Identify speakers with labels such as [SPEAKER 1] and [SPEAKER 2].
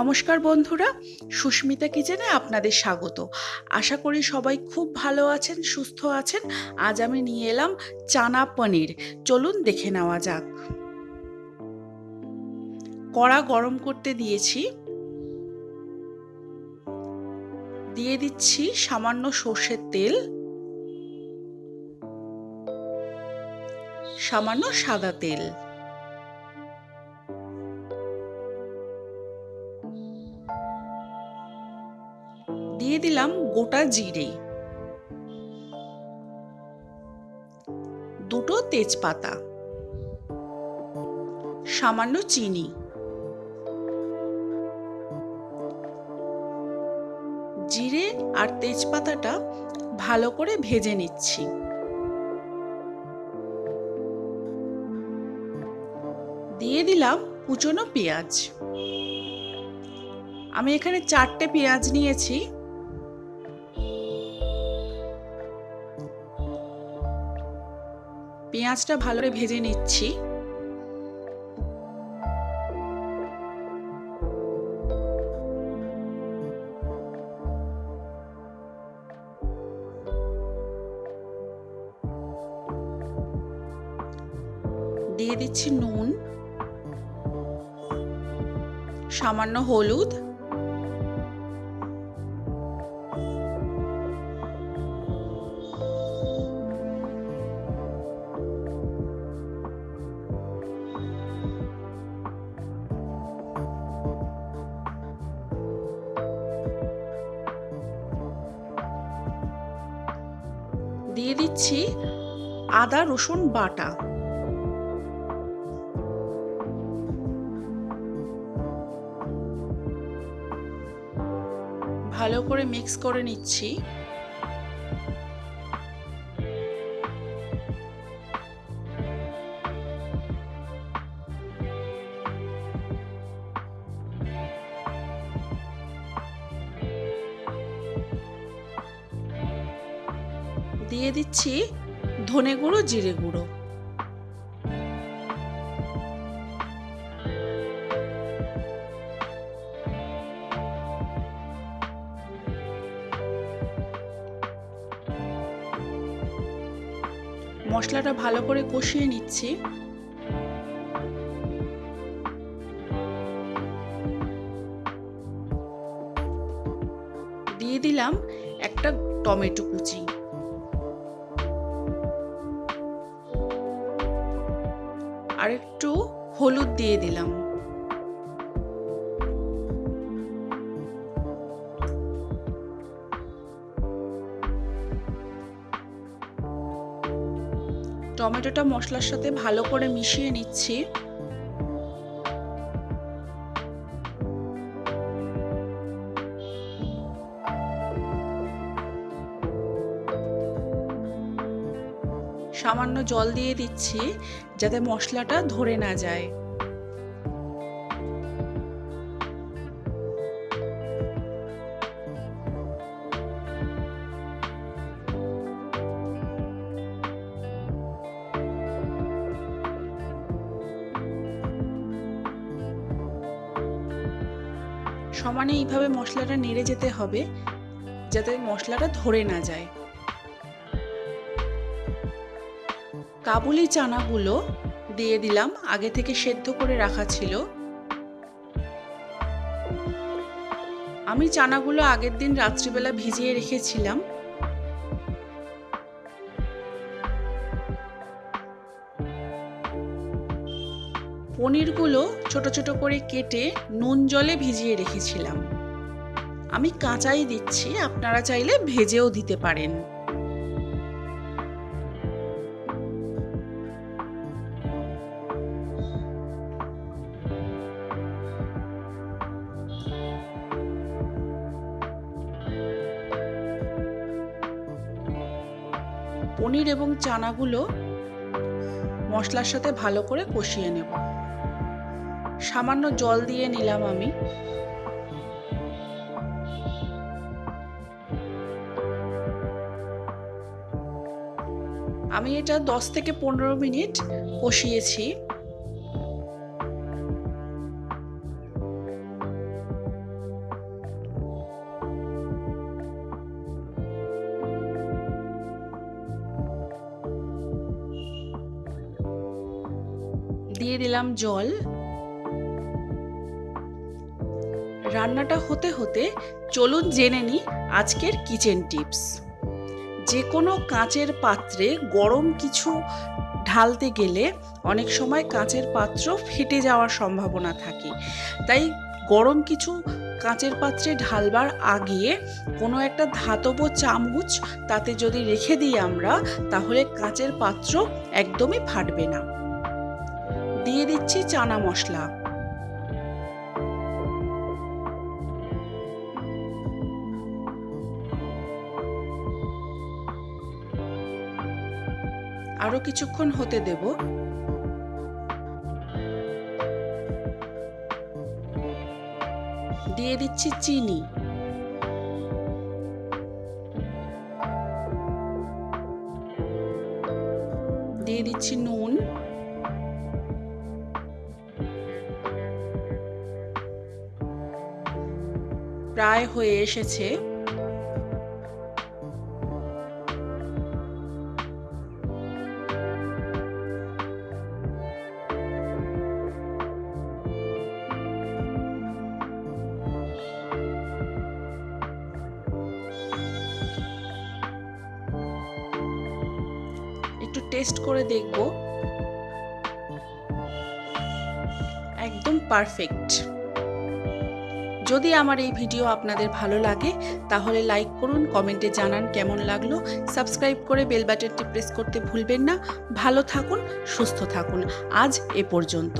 [SPEAKER 1] নমস্কার বন্ধুরা, সুস্মিতা কিচেনে আপনাদের স্বাগত। আশা করি সবাই খুব ভালো আছেন, সুস্থ আছেন। আজ আমি নিয়ে এলাম চানা পনির। চলুন দেখে নেওয়া যাক। কড়া গরম করতে দিয়েছি। দিয়ে দিচ্ছি সামান্য সর্ষের তেল। সামান্য সাদা তেল। দিয়ে দিলাম গোটা জিরে। দুটো তেজপাতা। সামান্য চিনি। জিরে আর তেজপাতাটা ভালো করে ভেজে নিচ্ছি। দিয়ে দিলাম কুচনো পেঁয়াজ। আমি এখানে চারটে পেঁয়াজ নিয়েছি। পেঁয়াজটা ভালো করে ভেজে নিচ্ছি। দিয়ে দিচ্ছি নুন সামান্য হলুদ। দিয়ে দিচ্ছি আদা রসুন বাটা। ভালো করে মিক্স করে নিচ্ছি। দিয়ে দিচ্ছি ধনে গুঁড়ো, জিরে গুঁড়ো। মশলাটা ভালো করে কষিয়ে নিচ্ছি। দিয়ে দিলাম একটা টমেটো কুচি। আর একটু হলুদ দিয়ে দিলাম। টমেটোটা মশলার সাথে ভালো করে মিশিয়ে নিচ্ছি। সামান্য জল দিয়ে দিচ্ছি যাতে মশলাটা ধরে না যায়। সমানে এইভাবে মশলাটা নেড়ে যেতে হবে যাতে মশলাটা ধরে না যায়। কাবুলি চানাগুলো দিয়ে দিলাম, আগে থেকে সেদ্ধ করে রাখা ছিল। আমি চানাগুলো আগের দিন রাত্রিবেলা ভিজিয়ে রেখেছিলাম। পনিরগুলো ছোট ছোট করে কেটে নুন জলে ভিজিয়ে রেখেছিলাম। আমি কাঁচাই দিচ্ছি, আপনারা চাইলে ভেজেও দিতে পারেন। পনির এবং চানাগুলো মশলার সাথে ভালো করে কষিয়ে নেব। সামান্য জল দিয়ে নিলাম আমি। আমি এটা দশ থেকে পনেরো মিনিট কষিয়েছি। দিয়ে দিলাম জল। রান্নাটা হতে হতে চলুন জেনে নিই আজকের কিচেন টিপস যে কোনো কাঁচের পাত্রে গরম কিছু ঢালতে গেলে অনেক সময় কাঁচের পাত্র ফেটে যাওয়ার সম্ভাবনা থাকে। তাই গরম কিছু কাঁচের পাত্রে ঢালবার আগে কোনো একটা ধাতব চামচ তাতে যদি রেখে দিই আমরা, তাহলে কাঁচের পাত্র একদমই ফাটবে না। দিয়ে দিচ্ছি চানা মশলা। আরও কিছুক্ষণ হতে দেব। দিয়ে দিচ্ছি চিনি। দিয়ে দিচ্ছি নুন। প্রায় হয়ে এসেছে। একটু টেস্ট করে দেখব। একদম পারফেক্ট। যদি আমার এই ভিডিও আপনাদের ভালো লাগে, তাহলে লাইক করুন কমেন্টে জানান কেমন লাগল। সাবস্ক্রাইব করে বেল বাটনটি প্রেস করতে ভুলবেন না। ভালো থাকুন, সুস্থ থাকুন। আজ এ পর্যন্ত।